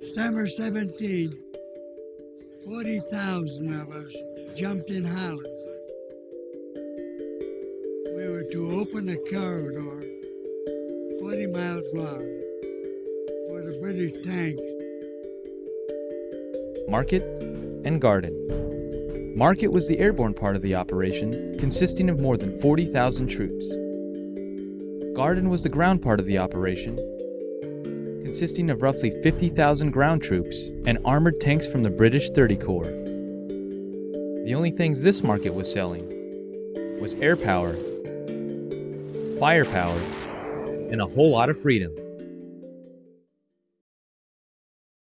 December 17, 40,000 of us jumped in Holland. We were to open a corridor 40 miles long for the British tanks. Market and Garden. Market was the airborne part of the operation, consisting of more than 40,000 troops. Garden was the ground part of the operation, consisting of roughly 50,000 ground troops and armored tanks from the British 30 Corps. The only things this market was selling was air power, firepower, and a whole lot of freedom.